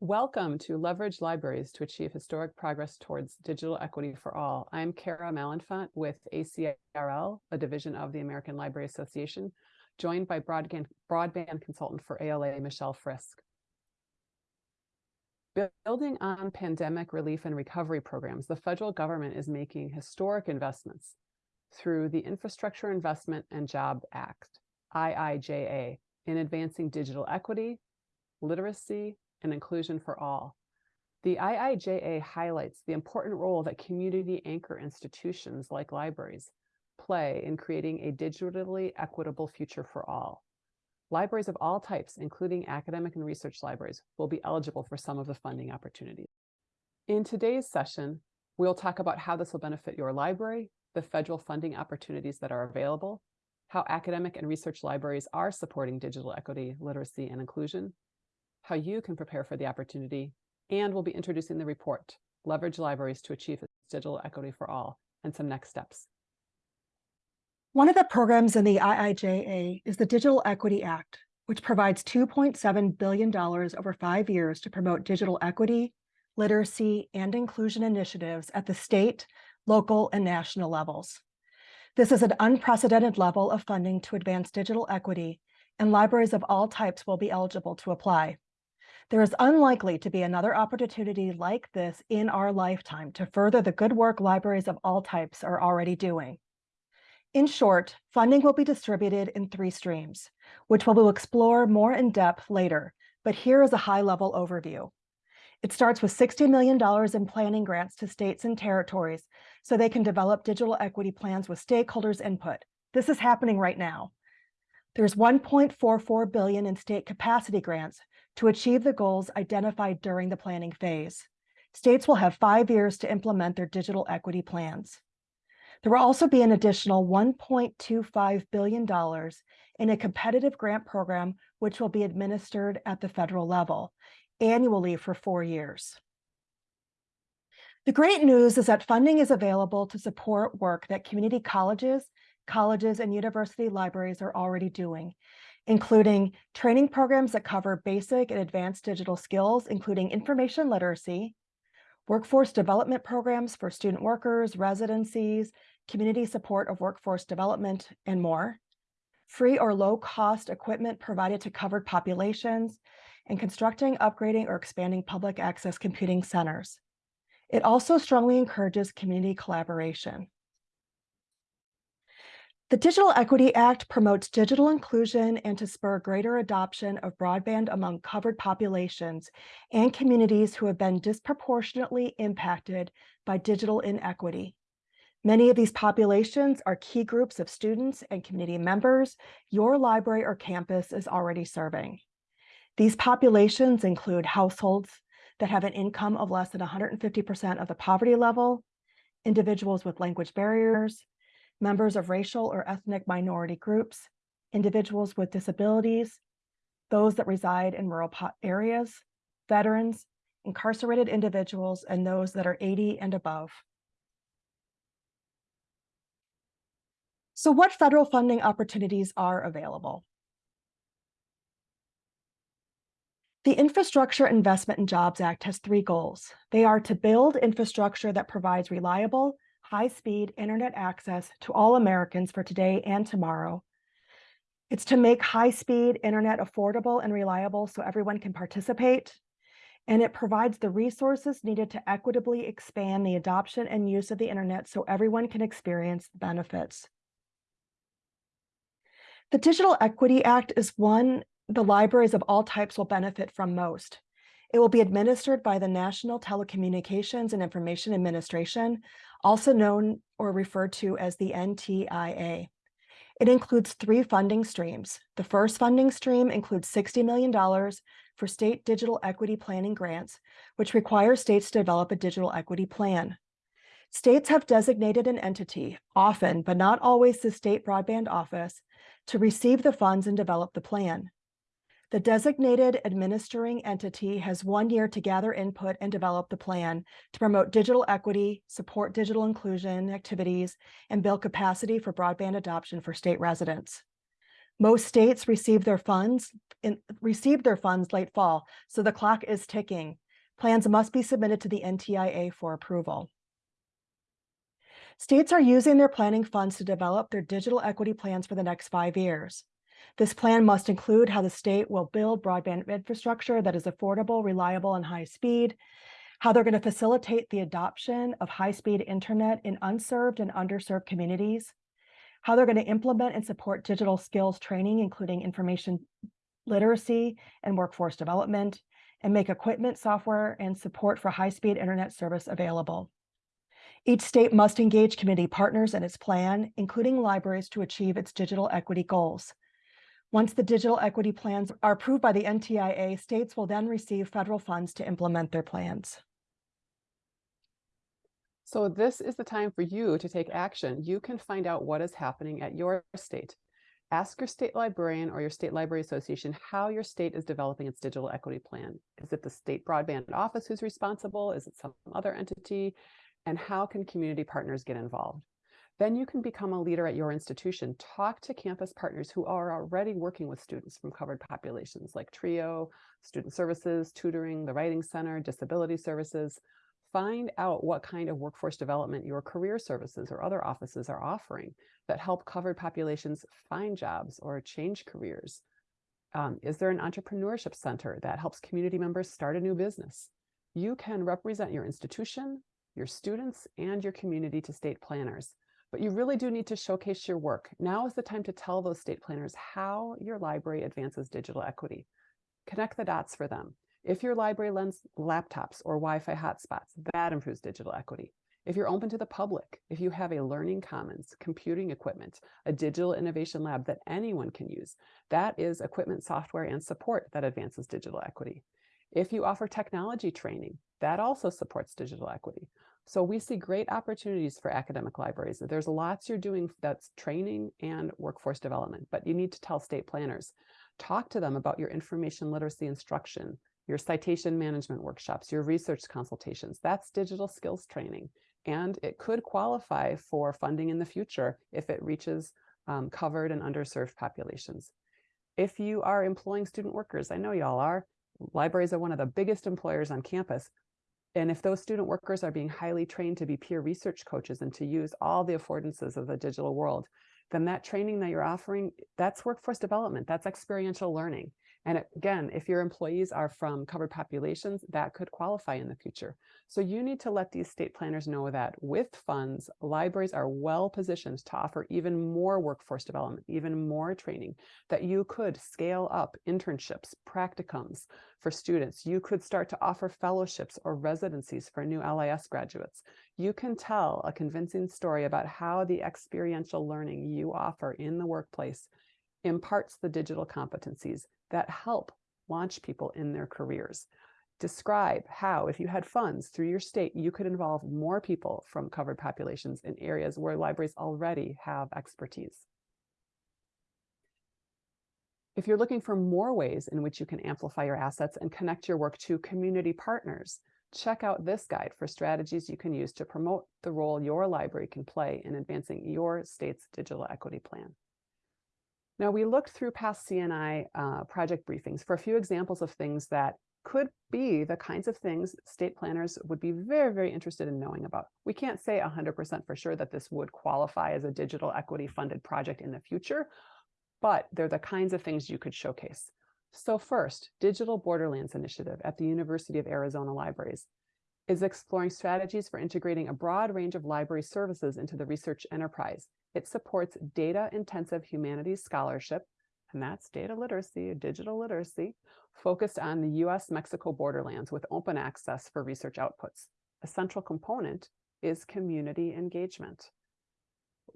Welcome to Leverage Libraries to Achieve Historic Progress Towards Digital Equity for All. I'm Kara Malenfant with ACRL, a division of the American Library Association, joined by broadband, broadband consultant for ALA, Michelle Frisch. Building on pandemic relief and recovery programs, the federal government is making historic investments through the Infrastructure Investment and Job Act, IIJA, in advancing digital equity, literacy, and inclusion for all. The IIJA highlights the important role that community anchor institutions like libraries play in creating a digitally equitable future for all. Libraries of all types, including academic and research libraries, will be eligible for some of the funding opportunities. In today's session, we'll talk about how this will benefit your library, the federal funding opportunities that are available, how academic and research libraries are supporting digital equity, literacy, and inclusion, how you can prepare for the opportunity, and we'll be introducing the report, Leverage Libraries to Achieve Digital Equity for All, and some next steps. One of the programs in the IIJA is the Digital Equity Act, which provides $2.7 billion over five years to promote digital equity, literacy, and inclusion initiatives at the state, local, and national levels. This is an unprecedented level of funding to advance digital equity, and libraries of all types will be eligible to apply. There is unlikely to be another opportunity like this in our lifetime to further the good work libraries of all types are already doing. In short, funding will be distributed in three streams, which we will explore more in depth later, but here is a high-level overview. It starts with $60 million in planning grants to states and territories so they can develop digital equity plans with stakeholders' input. This is happening right now. There's 1.44 billion in state capacity grants to achieve the goals identified during the planning phase. States will have five years to implement their digital equity plans. There will also be an additional $1.25 billion in a competitive grant program, which will be administered at the federal level annually for four years. The great news is that funding is available to support work that community colleges, colleges, and university libraries are already doing, including training programs that cover basic and advanced digital skills, including information literacy, workforce development programs for student workers, residencies, community support of workforce development, and more, free or low-cost equipment provided to covered populations, and constructing, upgrading, or expanding public access computing centers. It also strongly encourages community collaboration. The Digital Equity Act promotes digital inclusion and to spur greater adoption of broadband among covered populations and communities who have been disproportionately impacted by digital inequity. Many of these populations are key groups of students and community members your library or campus is already serving. These populations include households that have an income of less than 150% of the poverty level, individuals with language barriers, members of racial or ethnic minority groups, individuals with disabilities, those that reside in rural areas, veterans, incarcerated individuals, and those that are 80 and above. So what federal funding opportunities are available? The Infrastructure Investment and Jobs Act has three goals. They are to build infrastructure that provides reliable, high-speed internet access to all Americans for today and tomorrow. It's to make high-speed internet affordable and reliable so everyone can participate. And it provides the resources needed to equitably expand the adoption and use of the internet so everyone can experience the benefits. The Digital Equity Act is one the libraries of all types will benefit from most. It will be administered by the National Telecommunications and Information Administration, also known or referred to as the NTIA. It includes three funding streams. The first funding stream includes $60 million for state digital equity planning grants, which require states to develop a digital equity plan. States have designated an entity, often, but not always the state broadband office, to receive the funds and develop the plan. The designated administering entity has one year to gather input and develop the plan to promote digital equity, support digital inclusion activities, and build capacity for broadband adoption for state residents. Most states receive their funds in, received their funds late fall, so the clock is ticking. Plans must be submitted to the NTIA for approval. States are using their planning funds to develop their digital equity plans for the next five years. This plan must include how the state will build broadband infrastructure that is affordable, reliable, and high speed, how they're going to facilitate the adoption of high-speed internet in unserved and underserved communities, how they're going to implement and support digital skills training, including information literacy and workforce development, and make equipment, software, and support for high-speed internet service available. Each state must engage community partners in its plan, including libraries to achieve its digital equity goals. Once the digital equity plans are approved by the NTIA, states will then receive federal funds to implement their plans. So this is the time for you to take action. You can find out what is happening at your state. Ask your state librarian or your state library association how your state is developing its digital equity plan. Is it the state broadband office who's responsible? Is it some other entity? And how can community partners get involved? Then you can become a leader at your institution. Talk to campus partners who are already working with students from covered populations like TRIO, Student Services, Tutoring, the Writing Center, Disability Services. Find out what kind of workforce development your career services or other offices are offering that help covered populations find jobs or change careers. Um, is there an entrepreneurship center that helps community members start a new business? You can represent your institution, your students, and your community to state planners. But you really do need to showcase your work. Now is the time to tell those state planners how your library advances digital equity. Connect the dots for them. If your library lends laptops or Wi-Fi hotspots, that improves digital equity. If you're open to the public, if you have a learning commons, computing equipment, a digital innovation lab that anyone can use, that is equipment, software, and support that advances digital equity. If you offer technology training, that also supports digital equity. So we see great opportunities for academic libraries. There's lots you're doing that's training and workforce development, but you need to tell state planners. Talk to them about your information literacy instruction, your citation management workshops, your research consultations. That's digital skills training. And it could qualify for funding in the future if it reaches um, covered and underserved populations. If you are employing student workers, I know y'all are, libraries are one of the biggest employers on campus. And if those student workers are being highly trained to be peer research coaches and to use all the affordances of the digital world, then that training that you're offering, that's workforce development, that's experiential learning. And again, if your employees are from covered populations, that could qualify in the future. So you need to let these state planners know that with funds, libraries are well positioned to offer even more workforce development, even more training, that you could scale up internships, practicums for students. You could start to offer fellowships or residencies for new LIS graduates. You can tell a convincing story about how the experiential learning you offer in the workplace imparts the digital competencies that help launch people in their careers. Describe how, if you had funds through your state, you could involve more people from covered populations in areas where libraries already have expertise. If you're looking for more ways in which you can amplify your assets and connect your work to community partners, check out this guide for strategies you can use to promote the role your library can play in advancing your state's digital equity plan. Now, we looked through past CNI uh, project briefings for a few examples of things that could be the kinds of things state planners would be very, very interested in knowing about. We can't say 100% for sure that this would qualify as a digital equity funded project in the future, but they're the kinds of things you could showcase. So first, Digital Borderlands Initiative at the University of Arizona Libraries is exploring strategies for integrating a broad range of library services into the research enterprise. It supports data-intensive humanities scholarship, and that's data literacy, digital literacy, focused on the US-Mexico borderlands with open access for research outputs. A central component is community engagement.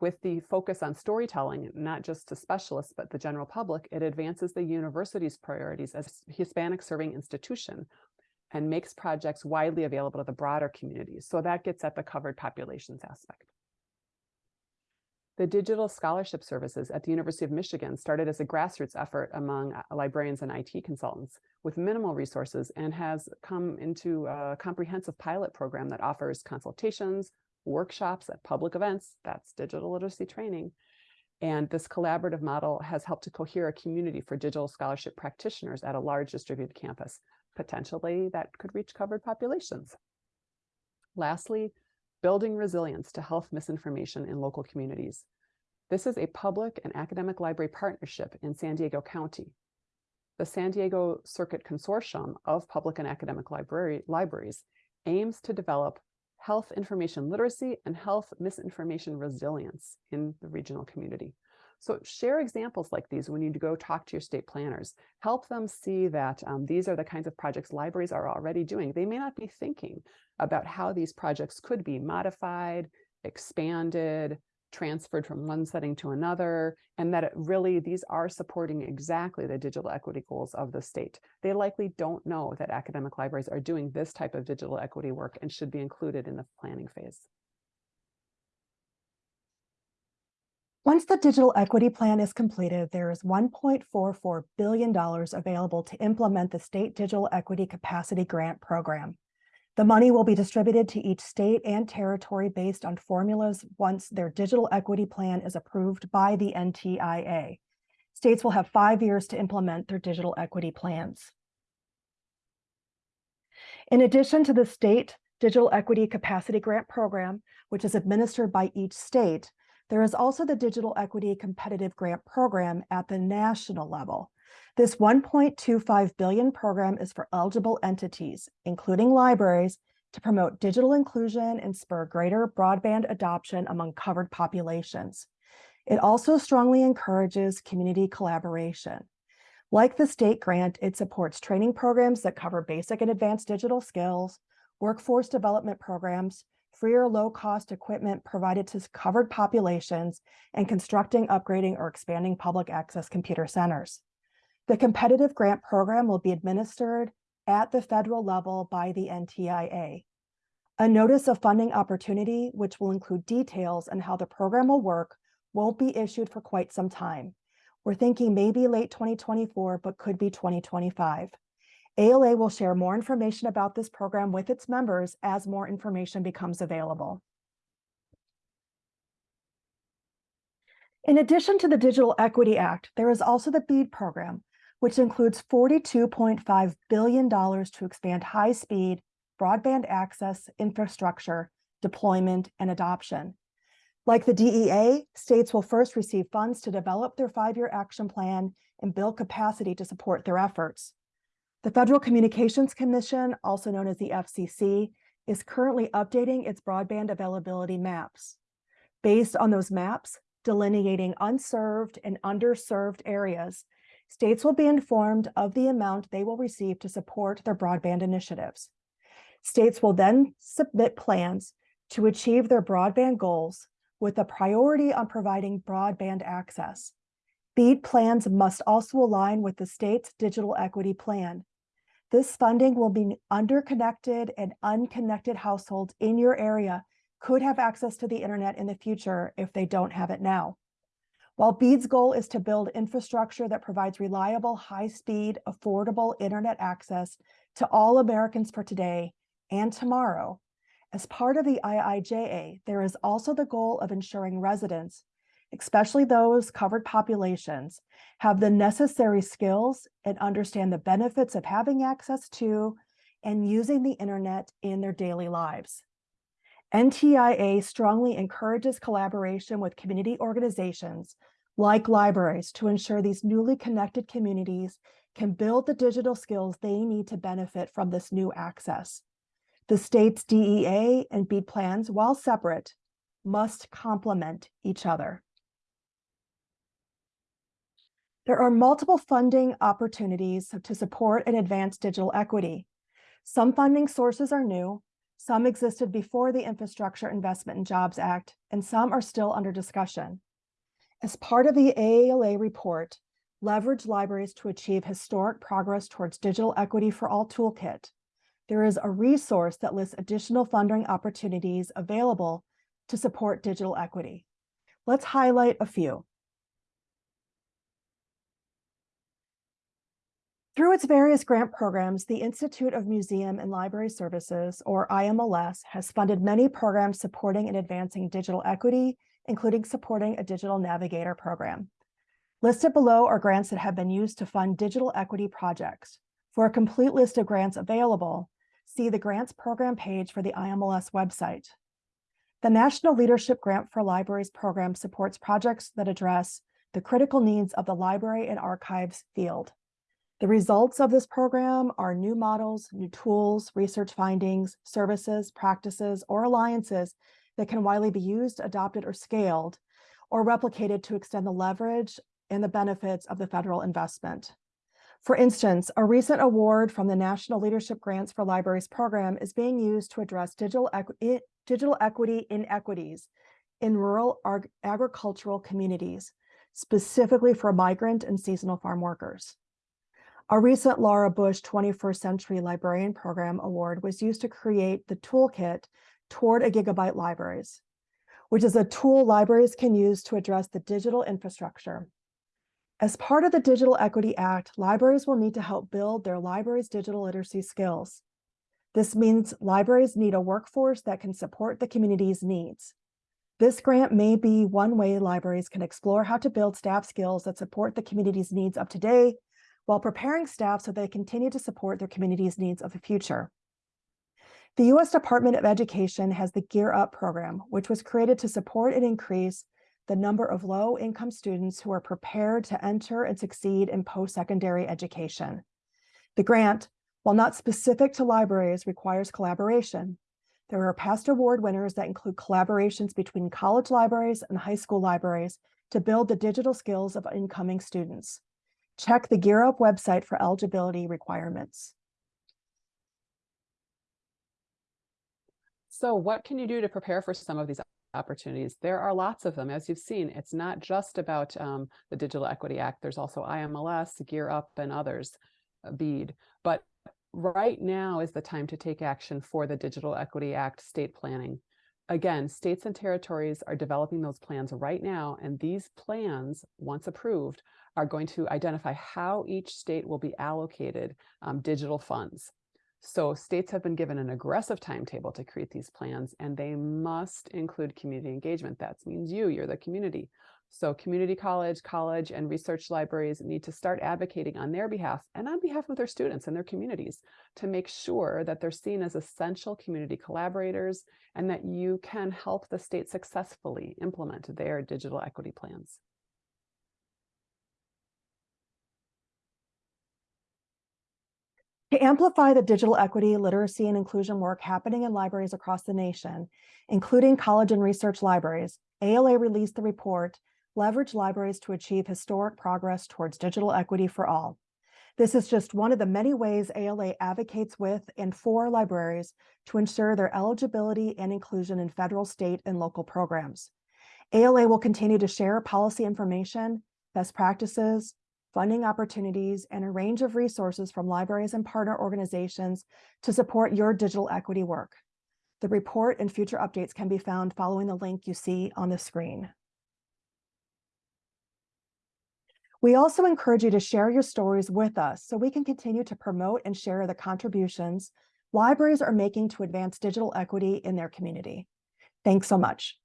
With the focus on storytelling, not just to specialists, but the general public, it advances the university's priorities as a Hispanic serving institution and makes projects widely available to the broader community. So that gets at the covered populations aspect. The digital scholarship services at the University of Michigan started as a grassroots effort among uh, librarians and IT consultants with minimal resources and has come into a comprehensive pilot program that offers consultations, workshops at public events, that's digital literacy training, And this collaborative model has helped to cohere a community for digital scholarship practitioners at a large distributed campus. Potentially that could reach covered populations. Lastly, building resilience to health misinformation in local communities. This is a public and academic library partnership in San Diego County. The San Diego Circuit Consortium of Public and Academic Library, Libraries aims to develop health information literacy and health misinformation resilience in the regional community. So share examples like these when you go talk to your state planners. Help them see that um, these are the kinds of projects libraries are already doing. They may not be thinking about how these projects could be modified, expanded, transferred from one setting to another, and that it really, these are supporting exactly the digital equity goals of the state. They likely don't know that academic libraries are doing this type of digital equity work and should be included in the planning phase. Once the digital equity plan is completed, there is $1.44 billion available to implement the State Digital Equity Capacity Grant Program. The money will be distributed to each state and territory based on formulas once their digital equity plan is approved by the NTIA. States will have five years to implement their digital equity plans. In addition to the state digital equity capacity grant program, which is administered by each state, there is also the digital equity competitive grant program at the national level. This 1.25 billion program is for eligible entities, including libraries, to promote digital inclusion and spur greater broadband adoption among covered populations. It also strongly encourages community collaboration. Like the state grant, it supports training programs that cover basic and advanced digital skills, workforce development programs, free or low-cost equipment provided to covered populations, and constructing, upgrading, or expanding public access computer centers. The competitive grant program will be administered at the federal level by the NTIA. A notice of funding opportunity, which will include details on how the program will work, won't be issued for quite some time. We're thinking maybe late 2024, but could be 2025. ALA will share more information about this program with its members as more information becomes available. In addition to the Digital Equity Act, there is also the BEAD program, which includes $42.5 billion to expand high-speed broadband access, infrastructure, deployment, and adoption. Like the DEA, states will first receive funds to develop their five-year action plan and build capacity to support their efforts. The Federal Communications Commission, also known as the FCC, is currently updating its broadband availability maps. Based on those maps, delineating unserved and underserved areas, states will be informed of the amount they will receive to support their broadband initiatives. States will then submit plans to achieve their broadband goals with a priority on providing broadband access. BEAD plans must also align with the state's digital equity plan. This funding will be underconnected and unconnected households in your area could have access to the internet in the future if they don't have it now. While BEAD's goal is to build infrastructure that provides reliable, high-speed, affordable internet access to all Americans for today and tomorrow, as part of the IIJA, there is also the goal of ensuring residents, especially those covered populations, have the necessary skills and understand the benefits of having access to and using the internet in their daily lives. NTIA strongly encourages collaboration with community organizations like libraries to ensure these newly connected communities can build the digital skills they need to benefit from this new access. The state's DEA and BEAD plans, while separate, must complement each other. There are multiple funding opportunities to support and advance digital equity. Some funding sources are new, some existed before the Infrastructure Investment and Jobs Act, and some are still under discussion. As part of the AALA report, Leverage Libraries to Achieve Historic Progress Towards Digital Equity for All Toolkit, there is a resource that lists additional funding opportunities available to support digital equity. Let's highlight a few. Through its various grant programs, the Institute of Museum and Library Services, or IMLS, has funded many programs supporting and advancing digital equity including supporting a digital navigator program. Listed below are grants that have been used to fund digital equity projects. For a complete list of grants available, see the grants program page for the IMLS website. The National Leadership Grant for Libraries program supports projects that address the critical needs of the library and archives field. The results of this program are new models, new tools, research findings, services, practices, or alliances that can widely be used, adopted, or scaled, or replicated to extend the leverage and the benefits of the federal investment. For instance, a recent award from the National Leadership Grants for Libraries program is being used to address digital, digital equity inequities in rural agricultural communities, specifically for migrant and seasonal farm workers. A recent Laura Bush 21st Century Librarian Program Award was used to create the toolkit toward a gigabit libraries, which is a tool libraries can use to address the digital infrastructure as part of the Digital Equity Act, libraries will need to help build their libraries' digital literacy skills. This means libraries need a workforce that can support the community's needs. This grant may be one way libraries can explore how to build staff skills that support the community's needs of today while preparing staff so they continue to support their community's needs of the future. The U.S. Department of Education has the Gear Up program, which was created to support and increase the number of low-income students who are prepared to enter and succeed in post-secondary education. The grant, while not specific to libraries, requires collaboration. There are past award winners that include collaborations between college libraries and high school libraries to build the digital skills of incoming students. Check the Gear Up website for eligibility requirements. So what can you do to prepare for some of these opportunities. There are lots of them. As you've seen, it's not just about um, the Digital Equity Act. There's also IMLS, Gear Up, and others, uh, BEAD. But right now is the time to take action for the Digital Equity Act state planning. Again, states and territories are developing those plans right now, and these plans, once approved, are going to identify how each state will be allocated um, digital funds. So states have been given an aggressive timetable to create these plans and they must include community engagement. That means you, you're the community. So community college, college, and research libraries need to start advocating on their behalf and on behalf of their students and their communities to make sure that they're seen as essential community collaborators and that you can help the state successfully implement their digital equity plans. To amplify the digital equity, literacy, and inclusion work happening in libraries across the nation, including college and research libraries, ALA released the report, Leverage Libraries to Achieve Historic Progress Towards Digital Equity for All. This is just one of the many ways ALA advocates with and for libraries to ensure their eligibility and inclusion in federal, state, and local programs. ALA will continue to share policy information, best practices, funding opportunities, and a range of resources from libraries and partner organizations to support your digital equity work. The report and future updates can be found following the link you see on the screen. We also encourage you to share your stories with us so we can continue to promote and share the contributions libraries are making to advance digital equity in their community. Thanks so much.